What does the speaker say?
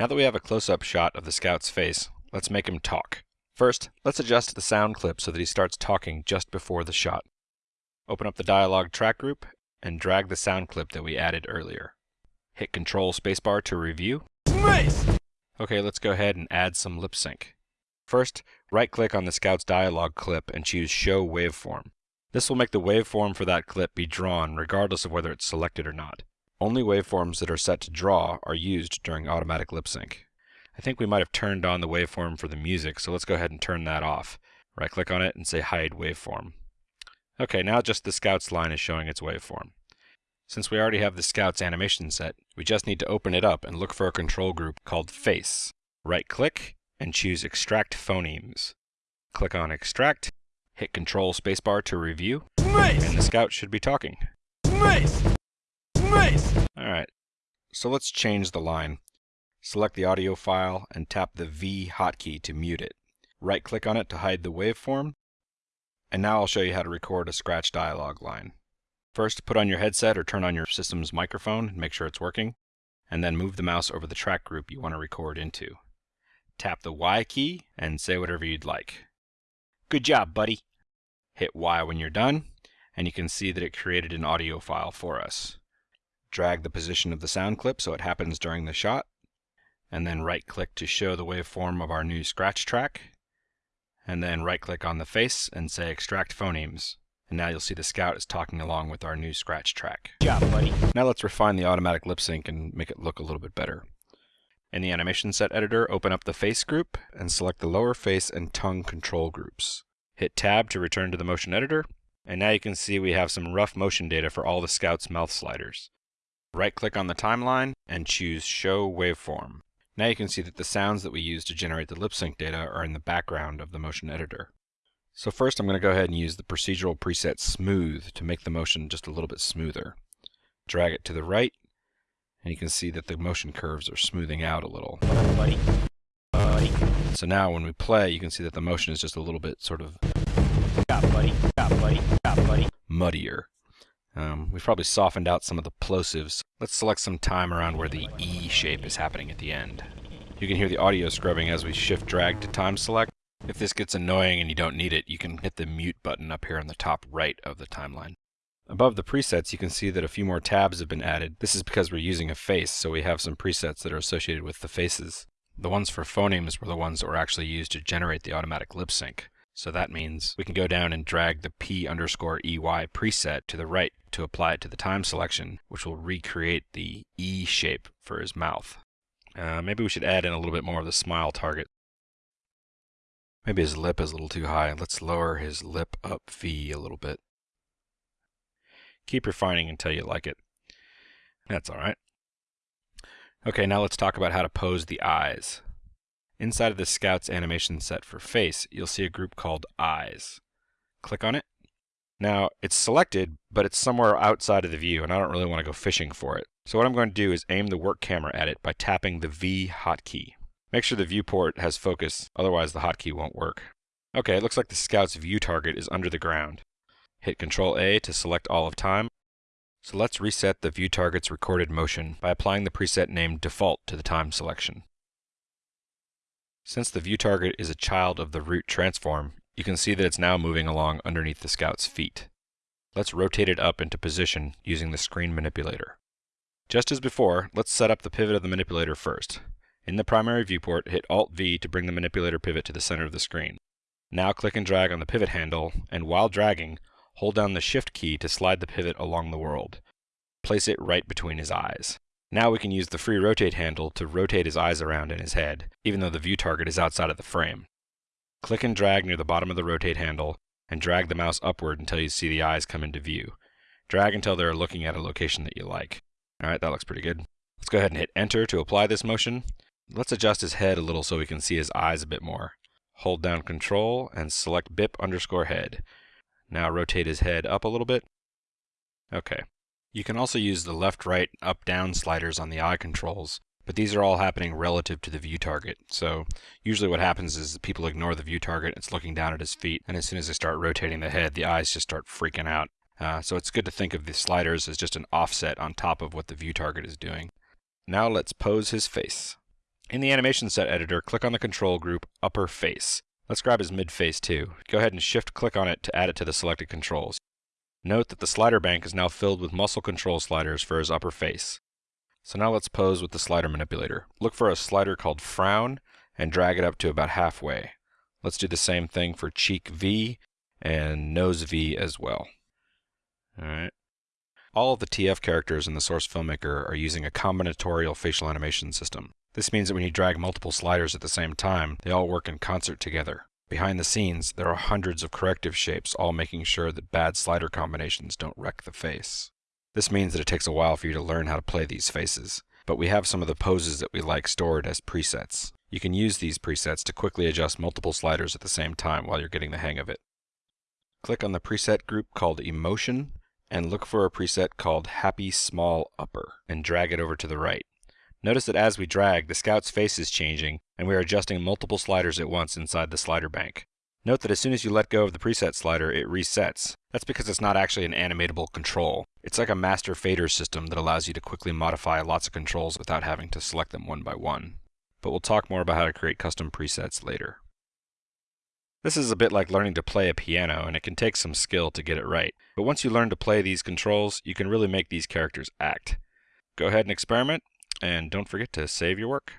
Now that we have a close-up shot of the scout's face, let's make him talk. First, let's adjust the sound clip so that he starts talking just before the shot. Open up the dialog track group and drag the sound clip that we added earlier. Hit Control Spacebar to review. Nice! Okay, let's go ahead and add some lip sync. First, right-click on the Scout's dialog clip and choose Show Waveform. This will make the waveform for that clip be drawn regardless of whether it's selected or not. Only waveforms that are set to draw are used during automatic lip sync. I think we might have turned on the waveform for the music, so let's go ahead and turn that off. Right click on it and say hide waveform. Okay, now just the Scouts line is showing its waveform. Since we already have the Scouts animation set, we just need to open it up and look for a control group called Face. Right click and choose Extract Phonemes. Click on Extract, hit Control Spacebar to review, Nice! and the Scout should be talking. Nice! Alright, so let's change the line. Select the audio file and tap the V hotkey to mute it. Right click on it to hide the waveform. And now I'll show you how to record a scratch dialog line. First, put on your headset or turn on your system's microphone and make sure it's working. And then move the mouse over the track group you want to record into. Tap the Y key and say whatever you'd like. Good job, buddy. Hit Y when you're done, and you can see that it created an audio file for us. Drag the position of the sound clip so it happens during the shot, and then right click to show the waveform of our new scratch track, and then right click on the face and say extract phonemes. And now you'll see the scout is talking along with our new scratch track. Good job, buddy. Now let's refine the automatic lip sync and make it look a little bit better. In the animation set editor, open up the face group and select the lower face and tongue control groups. Hit tab to return to the motion editor, and now you can see we have some rough motion data for all the scout's mouth sliders. Right click on the timeline and choose show waveform. Now you can see that the sounds that we use to generate the lip sync data are in the background of the motion editor. So first I'm going to go ahead and use the procedural preset smooth to make the motion just a little bit smoother. Drag it to the right and you can see that the motion curves are smoothing out a little. Buddy. Buddy. So now when we play you can see that the motion is just a little bit sort of muddier. Um, we've probably softened out some of the plosives. Let's select some time around where the E shape is happening at the end. You can hear the audio scrubbing as we shift drag to time select. If this gets annoying and you don't need it, you can hit the mute button up here on the top right of the timeline. Above the presets, you can see that a few more tabs have been added. This is because we're using a face, so we have some presets that are associated with the faces. The ones for phonemes were the ones that were actually used to generate the automatic lip sync. So that means we can go down and drag the P underscore EY preset to the right to apply it to the time selection, which will recreate the E shape for his mouth. Uh, maybe we should add in a little bit more of the smile target. Maybe his lip is a little too high. Let's lower his lip up V a little bit. Keep refining until you like it. That's alright. Okay, now let's talk about how to pose the eyes. Inside of the Scout's animation set for face, you'll see a group called Eyes. Click on it. Now, it's selected, but it's somewhere outside of the view, and I don't really want to go fishing for it. So what I'm going to do is aim the work camera at it by tapping the V hotkey. Make sure the viewport has focus, otherwise the hotkey won't work. Okay, it looks like the Scout's view target is under the ground. Hit Control A to select all of time. So let's reset the view target's recorded motion by applying the preset name Default to the time selection. Since the view target is a child of the root transform, you can see that it's now moving along underneath the Scout's feet. Let's rotate it up into position using the screen manipulator. Just as before, let's set up the pivot of the manipulator first. In the primary viewport, hit Alt-V to bring the manipulator pivot to the center of the screen. Now click and drag on the pivot handle, and while dragging, hold down the Shift key to slide the pivot along the world. Place it right between his eyes. Now we can use the free rotate handle to rotate his eyes around in his head, even though the view target is outside of the frame. Click and drag near the bottom of the rotate handle, and drag the mouse upward until you see the eyes come into view. Drag until they're looking at a location that you like. Alright, that looks pretty good. Let's go ahead and hit enter to apply this motion. Let's adjust his head a little so we can see his eyes a bit more. Hold down control and select bip underscore head. Now rotate his head up a little bit. Okay. You can also use the left, right, up, down sliders on the eye controls, but these are all happening relative to the view target. So usually what happens is people ignore the view target, it's looking down at his feet, and as soon as they start rotating the head, the eyes just start freaking out. Uh, so it's good to think of the sliders as just an offset on top of what the view target is doing. Now let's pose his face. In the animation set editor, click on the control group Upper Face. Let's grab his mid face too. Go ahead and shift click on it to add it to the selected controls. Note that the slider bank is now filled with muscle control sliders for his upper face. So now let's pose with the slider manipulator. Look for a slider called Frown and drag it up to about halfway. Let's do the same thing for cheek V and nose V as well. Alright. All of the TF characters in the Source Filmmaker are using a combinatorial facial animation system. This means that when you drag multiple sliders at the same time, they all work in concert together. Behind the scenes, there are hundreds of corrective shapes all making sure that bad slider combinations don't wreck the face. This means that it takes a while for you to learn how to play these faces, but we have some of the poses that we like stored as presets. You can use these presets to quickly adjust multiple sliders at the same time while you're getting the hang of it. Click on the preset group called Emotion and look for a preset called Happy Small Upper and drag it over to the right. Notice that as we drag, the scout's face is changing, and we are adjusting multiple sliders at once inside the slider bank. Note that as soon as you let go of the preset slider, it resets. That's because it's not actually an animatable control. It's like a master fader system that allows you to quickly modify lots of controls without having to select them one by one. But we'll talk more about how to create custom presets later. This is a bit like learning to play a piano, and it can take some skill to get it right. But once you learn to play these controls, you can really make these characters act. Go ahead and experiment, and don't forget to save your work.